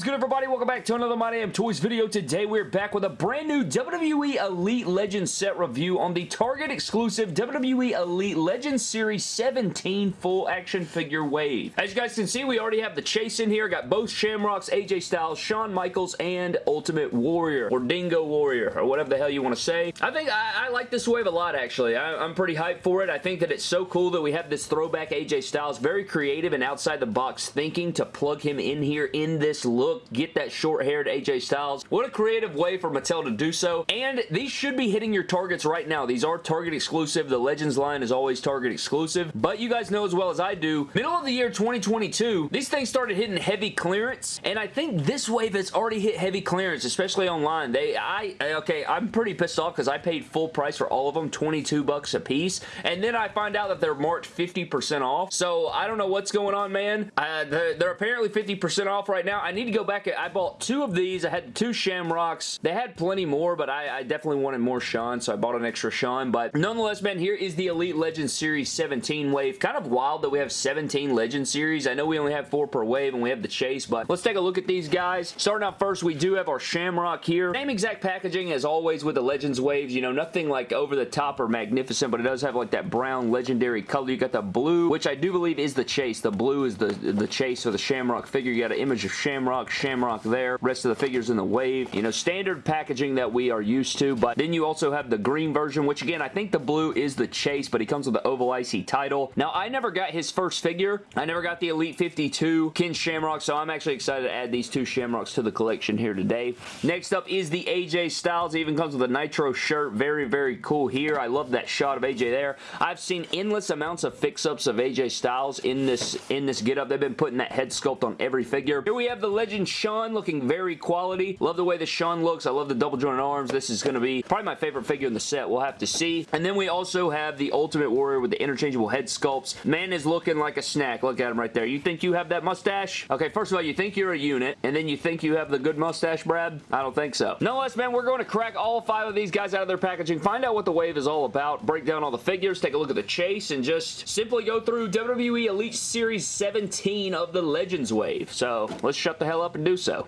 is good, everybody? Welcome back to another My Damn Toys video. Today, we're back with a brand new WWE Elite Legends set review on the Target exclusive WWE Elite Legends Series 17 full action figure wave. As you guys can see, we already have the chase in here. Got both Shamrocks, AJ Styles, Shawn Michaels, and Ultimate Warrior, or Dingo Warrior, or whatever the hell you want to say. I think I, I like this wave a lot, actually. I, I'm pretty hyped for it. I think that it's so cool that we have this throwback AJ Styles. Very creative and outside the box thinking to plug him in here in this look, get that short-haired AJ Styles. What a creative way for Mattel to do so, and these should be hitting your targets right now. These are Target exclusive. The Legends line is always Target exclusive, but you guys know as well as I do, middle of the year 2022, these things started hitting heavy clearance, and I think this wave has already hit heavy clearance, especially online. They, I, okay, I'm pretty pissed off because I paid full price for all of them, 22 bucks a piece, and then I find out that they're marked 50% off, so I don't know what's going on, man. Uh, they're, they're apparently 50% off right now. I need to go back. I bought two of these. I had two Shamrocks. They had plenty more, but I, I definitely wanted more Shawn, so I bought an extra Shawn. But nonetheless, man, here is the Elite Legends Series 17 wave. Kind of wild that we have 17 Legend Series. I know we only have four per wave, and we have the Chase, but let's take a look at these guys. Starting out first, we do have our Shamrock here. Same exact packaging as always with the Legends waves. You know, nothing like over the top or magnificent, but it does have like that brown legendary color. You got the blue, which I do believe is the Chase. The blue is the, the Chase or the Shamrock figure. You got an image of Shamrock, Shamrock there. Rest of the figures in the wave. You know, standard packaging that we are used to, but then you also have the green version, which again, I think the blue is the Chase, but he comes with the Oval IC title. Now, I never got his first figure. I never got the Elite 52 Ken Shamrock, so I'm actually excited to add these two Shamrocks to the collection here today. Next up is the AJ Styles. He even comes with a Nitro shirt. Very, very cool here. I love that shot of AJ there. I've seen endless amounts of fix-ups of AJ Styles in this in this get-up. They've been putting that head sculpt on every figure. Here we have the Legend Shawn looking very quality. Love the way the Shawn looks. I love the double jointed arms. This is going to be probably my favorite figure in the set. We'll have to see. And then we also have the Ultimate Warrior with the interchangeable head sculpts. Man is looking like a snack. Look at him right there. You think you have that mustache? Okay, first of all, you think you're a unit, and then you think you have the good mustache, Brad? I don't think so. Nonetheless, man, we're going to crack all five of these guys out of their packaging, find out what the wave is all about, break down all the figures, take a look at the chase, and just simply go through WWE Elite Series 17 of the Legends wave. So, let's shut the hell up and do so.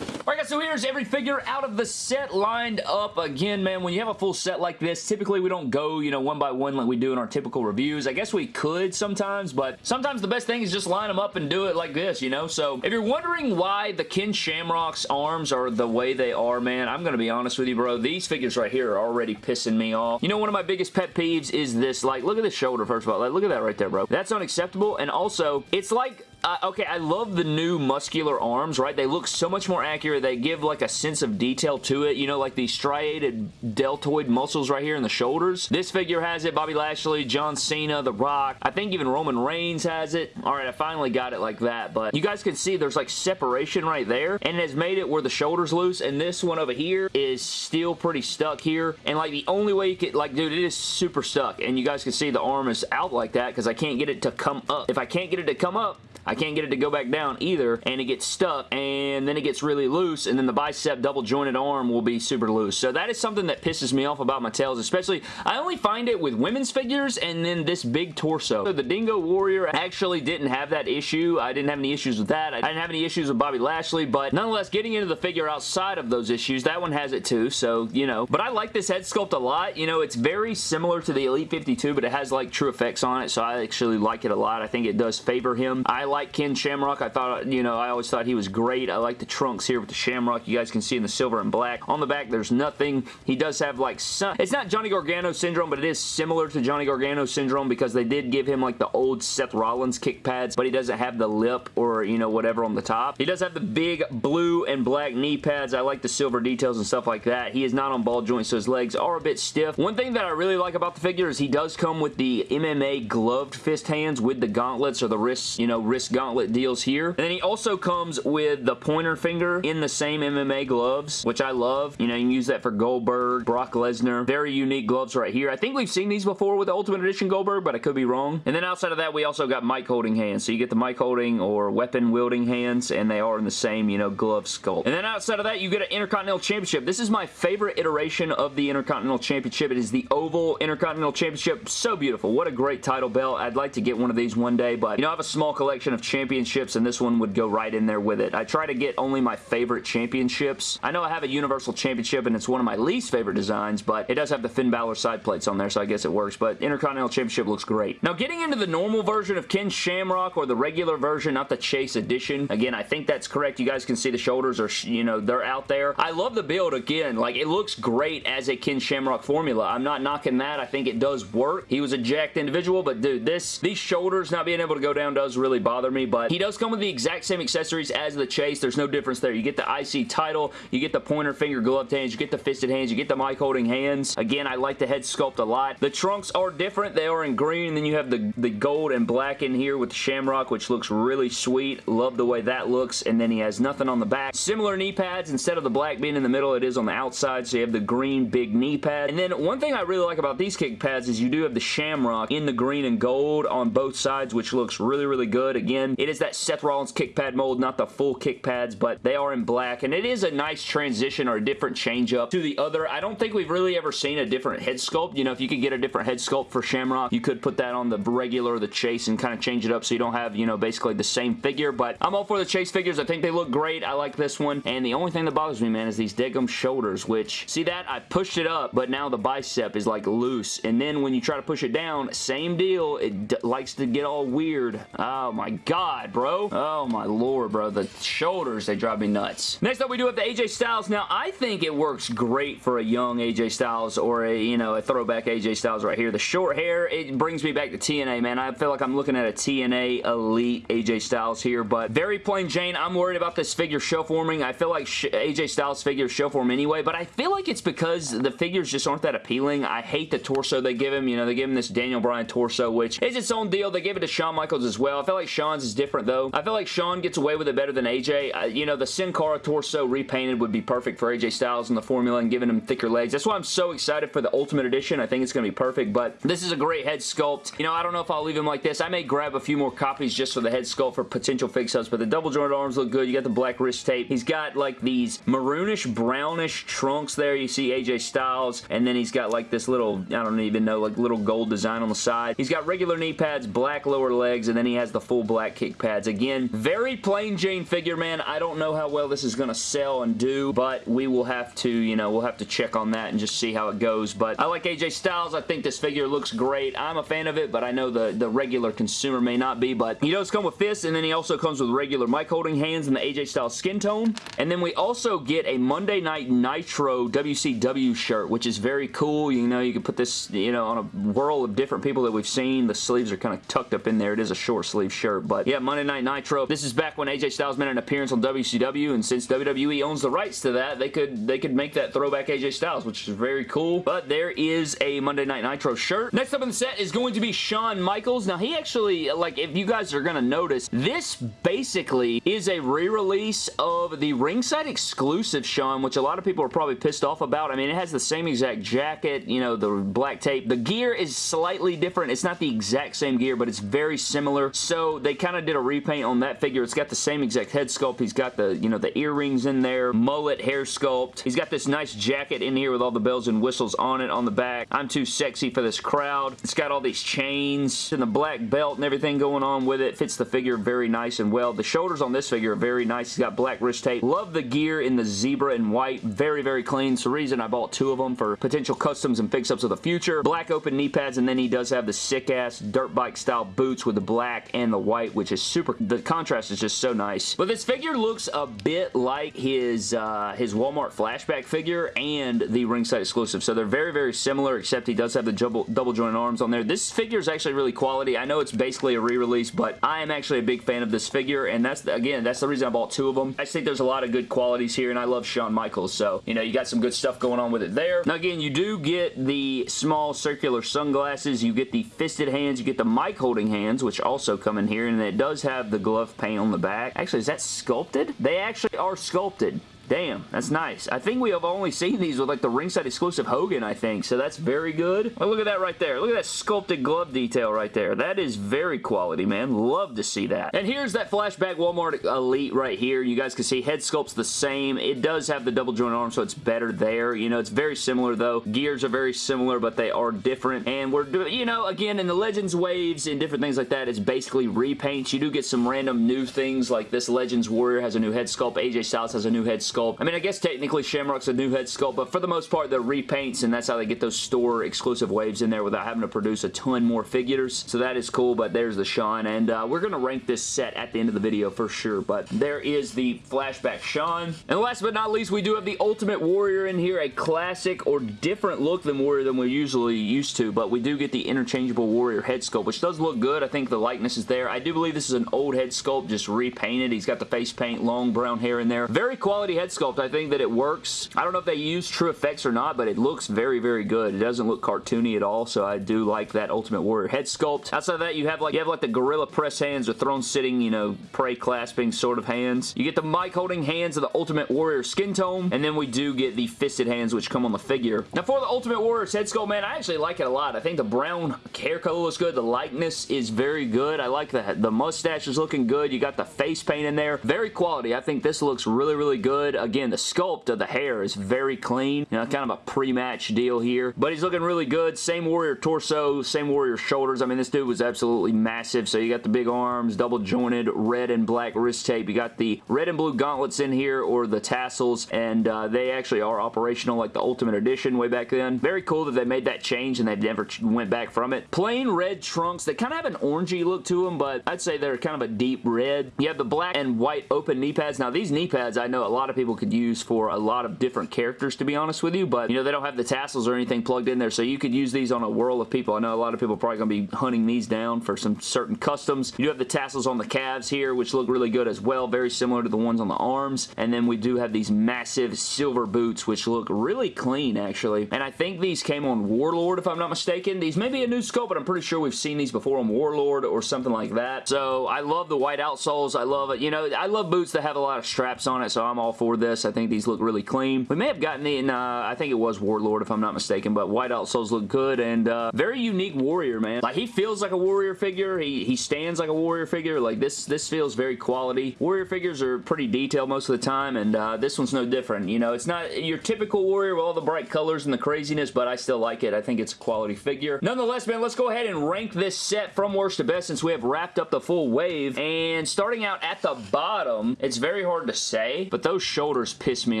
Alright guys, so here's every figure out of the set lined up. Again, man, when you have a full set like this, typically we don't go, you know, one by one like we do in our typical reviews. I guess we could sometimes, but sometimes the best thing is just line them up and do it like this, you know? So if you're wondering why the Ken Shamrock's arms are the way they are, man, I'm going to be honest with you, bro. These figures right here are already pissing me off. You know, one of my biggest pet peeves is this, like, look at the shoulder, first of all. Like, look at that right there, bro. That's unacceptable, and also, it's like uh, okay, I love the new muscular arms, right? They look so much more accurate. They give like a sense of detail to it. You know, like these striated deltoid muscles right here in the shoulders. This figure has it. Bobby Lashley, John Cena, The Rock. I think even Roman Reigns has it. All right, I finally got it like that. But you guys can see there's like separation right there. And it has made it where the shoulder's loose. And this one over here is still pretty stuck here. And like the only way you could, like, dude, it is super stuck. And you guys can see the arm is out like that because I can't get it to come up. If I can't get it to come up, I can't get it to go back down either, and it gets stuck, and then it gets really loose, and then the bicep double jointed arm will be super loose. So that is something that pisses me off about Mattel's, especially, I only find it with women's figures and then this big torso. So the Dingo Warrior actually didn't have that issue. I didn't have any issues with that. I didn't have any issues with Bobby Lashley, but nonetheless, getting into the figure outside of those issues, that one has it too, so, you know. But I like this head sculpt a lot. You know, it's very similar to the Elite 52, but it has, like, TrueFX on it, so I actually like it a lot. I think it does favor him. I like Ken Shamrock. I thought, you know, I always thought he was great. I like the trunks here with the Shamrock. You guys can see in the silver and black. On the back, there's nothing. He does have like some... It's not Johnny Gargano syndrome, but it is similar to Johnny Gargano syndrome because they did give him like the old Seth Rollins kick pads, but he doesn't have the lip or, you know, whatever on the top. He does have the big blue and black knee pads. I like the silver details and stuff like that. He is not on ball joints, so his legs are a bit stiff. One thing that I really like about the figure is he does come with the MMA gloved fist hands with the gauntlets or the wrists, you know, wrist gauntlet deals here. And then he also comes with the pointer finger in the same MMA gloves, which I love. You know, you can use that for Goldberg, Brock Lesnar. Very unique gloves right here. I think we've seen these before with the Ultimate Edition Goldberg, but I could be wrong. And then outside of that, we also got mic holding hands. So you get the mic holding or weapon wielding hands, and they are in the same, you know, glove sculpt. And then outside of that, you get an Intercontinental Championship. This is my favorite iteration of the Intercontinental Championship. It is the Oval Intercontinental Championship. So beautiful. What a great title belt. I'd like to get one of these one day, but, you know, I have a small collection collection of championships, and this one would go right in there with it. I try to get only my favorite championships. I know I have a Universal Championship, and it's one of my least favorite designs, but it does have the Finn Balor side plates on there, so I guess it works, but Intercontinental Championship looks great. Now, getting into the normal version of Ken Shamrock, or the regular version, not the Chase Edition, again, I think that's correct. You guys can see the shoulders are, you know, they're out there. I love the build, again. Like, it looks great as a Ken Shamrock formula. I'm not knocking that. I think it does work. He was a jacked individual, but dude, this, these shoulders not being able to go down does really bother me, but he does come with the exact same accessories as the Chase. There's no difference there. You get the IC title, you get the pointer finger gloved hands, you get the fisted hands, you get the mic holding hands. Again, I like the head sculpt a lot. The trunks are different. They are in green, and then you have the, the gold and black in here with the Shamrock, which looks really sweet. Love the way that looks, and then he has nothing on the back. Similar knee pads. Instead of the black being in the middle, it is on the outside, so you have the green big knee pad. And then one thing I really like about these kick pads is you do have the Shamrock in the green and gold on both sides, which looks really, really good. Again, it is that Seth Rollins kick pad mold, not the full kick pads, but they are in black, and it is a nice transition or a different change up to the other. I don't think we've really ever seen a different head sculpt. You know, if you could get a different head sculpt for Shamrock, you could put that on the regular the Chase and kind of change it up so you don't have, you know, basically the same figure, but I'm all for the Chase figures. I think they look great. I like this one, and the only thing that bothers me, man, is these dead shoulders, which, see that? I pushed it up, but now the bicep is like loose, and then when you try to push it down, same deal. It likes to get all weird. Oh my god, bro. Oh my lord, bro. The shoulders, they drive me nuts. Next up, we do have the AJ Styles. Now, I think it works great for a young AJ Styles or a, you know, a throwback AJ Styles right here. The short hair, it brings me back to TNA, man. I feel like I'm looking at a TNA Elite AJ Styles here, but very plain Jane. I'm worried about this figure show forming. I feel like AJ Styles figures show form anyway, but I feel like it's because the figures just aren't that appealing. I hate the torso they give him. You know, they give him this Daniel Bryan torso, which is its own deal. They gave it to Shawn Michaels as well. I feel like Shawn's is different, though. I feel like Shawn gets away with it better than AJ. Uh, you know, the Sin Cara torso repainted would be perfect for AJ Styles in the formula and giving him thicker legs. That's why I'm so excited for the Ultimate Edition. I think it's going to be perfect, but this is a great head sculpt. You know, I don't know if I'll leave him like this. I may grab a few more copies just for the head sculpt for potential fix-ups, but the double jointed arms look good. You got the black wrist tape. He's got like these maroonish, brownish trunks there. You see AJ Styles, and then he's got like this little, I don't even know, like little gold design on the side. He's got regular knee pads, black lower legs, and then he has the full black kick pads. Again, very plain Jane figure, man. I don't know how well this is going to sell and do, but we will have to, you know, we'll have to check on that and just see how it goes. But I like AJ Styles. I think this figure looks great. I'm a fan of it, but I know the, the regular consumer may not be, but he does come with fists, and then he also comes with regular mic holding hands and the AJ Styles skin tone. And then we also get a Monday Night Nitro WCW shirt, which is very cool. You know, you can put this, you know, on a whirl of different people that we've seen. The sleeves are kind of tucked up in there. It is a short sleeve shirt, but yeah, Monday Night Nitro. This is back when AJ Styles made an appearance on WCW, and since WWE owns the rights to that, they could they could make that throwback AJ Styles, which is very cool. But there is a Monday Night Nitro shirt. Next up in the set is going to be Shawn Michaels. Now, he actually, like, if you guys are going to notice, this basically is a re-release of the ringside exclusive Shawn, which a lot of people are probably pissed off about. I mean, it has the same exact jacket, you know, the black tape. The gear is slightly different. It's not the exact same gear, but it's very similar. So they kind of did a repaint on that figure. It's got the same exact head sculpt. He's got the, you know, the earrings in there, mullet hair sculpt. He's got this nice jacket in here with all the bells and whistles on it on the back. I'm too sexy for this crowd. It's got all these chains and the black belt and everything going on with it. Fits the figure very nice and well. The shoulders on this figure are very nice. He's got black wrist tape. Love the gear in the zebra and white. Very, very clean. It's the reason I bought two of them for potential customs and fix-ups of the future. Black open knee pads, and then he does have the sick-ass dirt bike style boots with the black and the white, which is super... The contrast is just so nice. But this figure looks a bit like his, uh, his Walmart flashback figure and the ringside exclusive. So they're very, very similar, except he does have the double, double joint arms on there. This figure is actually really quality. I know it's basically a re-release, but I am actually a big fan of this figure, and that's, the, again, that's the reason I bought two of them. I think there's a lot of good qualities here, and I love Shawn Michaels, so, you know, you got some good stuff going on with it there. Now, again, you do get the small circular sunglasses. You get the fisted hands. You get the mic holding hands, which also come in here, and it does have the glove paint on the back. Actually, is that sculpted? They actually are sculpted. Damn, that's nice. I think we have only seen these with like the ringside exclusive Hogan, I think, so that's very good. Oh, look at that right there. Look at that sculpted glove detail right there. That is very quality, man. Love to see that. And here's that flashback Walmart Elite right here. You guys can see head sculpt's the same. It does have the double joint arm, so it's better there. You know, it's very similar though. Gears are very similar, but they are different. And we're doing, you know, again, in the Legends waves and different things like that, it's basically repaints. You do get some random new things like this Legends Warrior has a new head sculpt. AJ Styles has a new head sculpt. I mean, I guess technically Shamrock's a new head sculpt, but for the most part, they're repaints, and that's how they get those store exclusive waves in there without having to produce a ton more figures. So that is cool, but there's the Shawn, and uh, we're going to rank this set at the end of the video for sure, but there is the flashback Shawn. And last but not least, we do have the Ultimate Warrior in here, a classic or different look than Warrior than we're usually used to, but we do get the interchangeable Warrior head sculpt, which does look good. I think the likeness is there. I do believe this is an old head sculpt, just repainted. He's got the face paint, long brown hair in there. Very quality head sculpt. I think that it works. I don't know if they use TrueFX or not, but it looks very, very good. It doesn't look cartoony at all, so I do like that Ultimate Warrior head sculpt. Outside of that, you have like you have like the gorilla press hands or throne sitting, you know, pray clasping sort of hands. You get the mic holding hands of the Ultimate Warrior skin tone, and then we do get the fisted hands which come on the figure. Now for the Ultimate Warrior's head sculpt, man, I actually like it a lot. I think the brown hair color looks good. The likeness is very good. I like the, the mustache is looking good. You got the face paint in there. Very quality. I think this looks really, really good. Again, the sculpt of the hair is very clean. You know, kind of a pre-match deal here. But he's looking really good. Same Warrior torso, same Warrior shoulders. I mean, this dude was absolutely massive. So you got the big arms, double jointed, red and black wrist tape. You got the red and blue gauntlets in here or the tassels and uh, they actually are operational like the Ultimate Edition way back then. Very cool that they made that change and they never went back from it. Plain red trunks. They kind of have an orangey look to them, but I'd say they're kind of a deep red. You have the black and white open knee pads. Now, these knee pads I know a lot of people could use for a lot of different characters, to be honest with you, but, you know, they don't have the tassels or anything plugged in there, so you could use these on a whirl of people. I know a lot of people are probably going to be hunting these down for some certain customs. You do have the tassels on the calves here, which look really good as well. Very similar to the ones on the arms. And then we do have these massive silver boots, which look really clean, actually. And I think these came on Warlord, if I'm not mistaken. These may be a new scope, but I'm pretty sure we've seen these before on Warlord or something like that. So I love the white outsoles. I love it. You know, I love boots that have a lot of straps on it, so I'm all for this. I think these look really clean. We may have gotten in, uh, I think it was Warlord, if I'm not mistaken, but white outsoles look good and uh, very unique warrior, man. Like, he feels like a warrior figure. He, he stands like a warrior figure. Like, this, this feels very quality. Warrior figures are pretty detailed most of the time, and uh, this one's no different. You know, it's not your typical warrior with all the bright colors and the craziness, but I still like it. I think it's a quality figure. Nonetheless, man, let's go ahead and rank this set from worst to best since we have wrapped up the full wave. And starting out at the bottom, it's very hard to say, but those shoulders piss me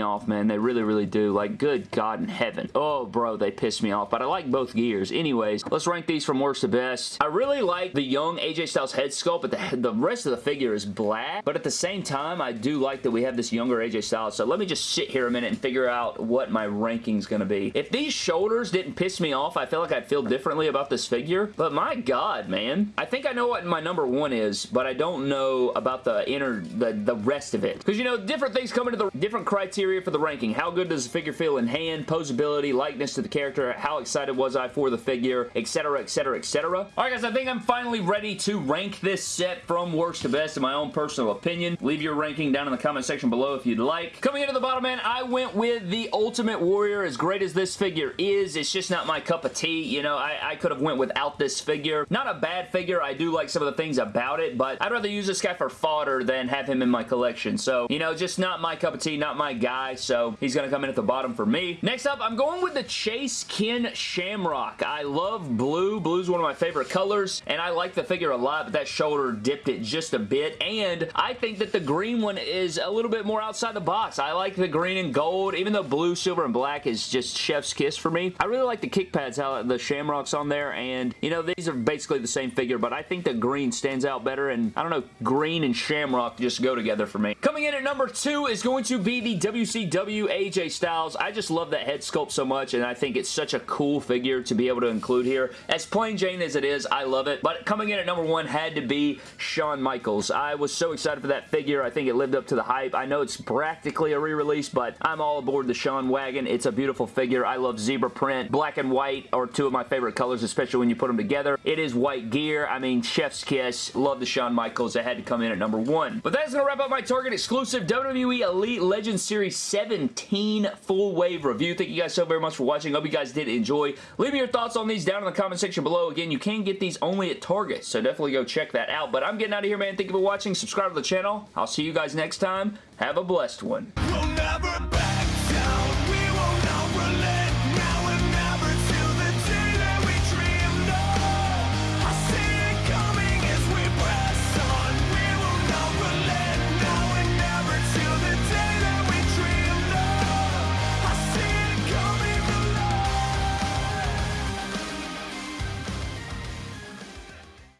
off, man. They really, really do. Like, good God in heaven. Oh, bro, they piss me off, but I like both gears. Anyways, let's rank these from worst to best. I really like the young AJ Styles head sculpt, but the, the rest of the figure is black. But at the same time, I do like that we have this younger AJ Styles. So let me just sit here a minute and figure out what my ranking's going to be. If these shoulders didn't piss me off, I feel like I'd feel differently about this figure. But my God, man. I think I know what my number one is, but I don't know about the inner, the, the rest of it. Because, you know, different things come into the different criteria for the ranking. How good does the figure feel in hand, posability, likeness to the character, how excited was I for the figure, etc., etc., etc. Alright, guys, I think I'm finally ready to rank this set from worst to best in my own personal opinion. Leave your ranking down in the comment section below if you'd like. Coming into the bottom, man, I went with the Ultimate Warrior. As great as this figure is, it's just not my cup of tea. You know, I, I could have went without this figure. Not a bad figure. I do like some of the things about it, but I'd rather use this guy for fodder than have him in my collection. So, you know, just not my cup of tea, not my guy, so he's going to come in at the bottom for me. Next up, I'm going with the Chase Ken Shamrock. I love blue. Blue's one of my favorite colors, and I like the figure a lot, but that shoulder dipped it just a bit, and I think that the green one is a little bit more outside the box. I like the green and gold, even though blue, silver, and black is just chef's kiss for me. I really like the kick pads, how the Shamrock's on there, and, you know, these are basically the same figure, but I think the green stands out better, and I don't know, green and Shamrock just go together for me. Coming in at number two is going to be the WCW AJ Styles. I just love that head sculpt so much, and I think it's such a cool figure to be able to include here. As plain Jane as it is, I love it, but coming in at number one had to be Shawn Michaels. I was so excited for that figure. I think it lived up to the hype. I know it's practically a re-release, but I'm all aboard the Shawn wagon. It's a beautiful figure. I love zebra print. Black and white are two of my favorite colors, especially when you put them together. It is white gear. I mean, chef's kiss. Love the Shawn Michaels. It had to come in at number one. But that's going to wrap up my Target exclusive WWE Elite Legends Series 17 full wave review. Thank you guys so very much for watching. Hope you guys did enjoy. Leave me your thoughts on these down in the comment section below. Again, you can get these only at Target, so definitely go check that out. But I'm getting out of here, man. Thank you for watching. Subscribe to the channel. I'll see you guys next time. Have a blessed one. We'll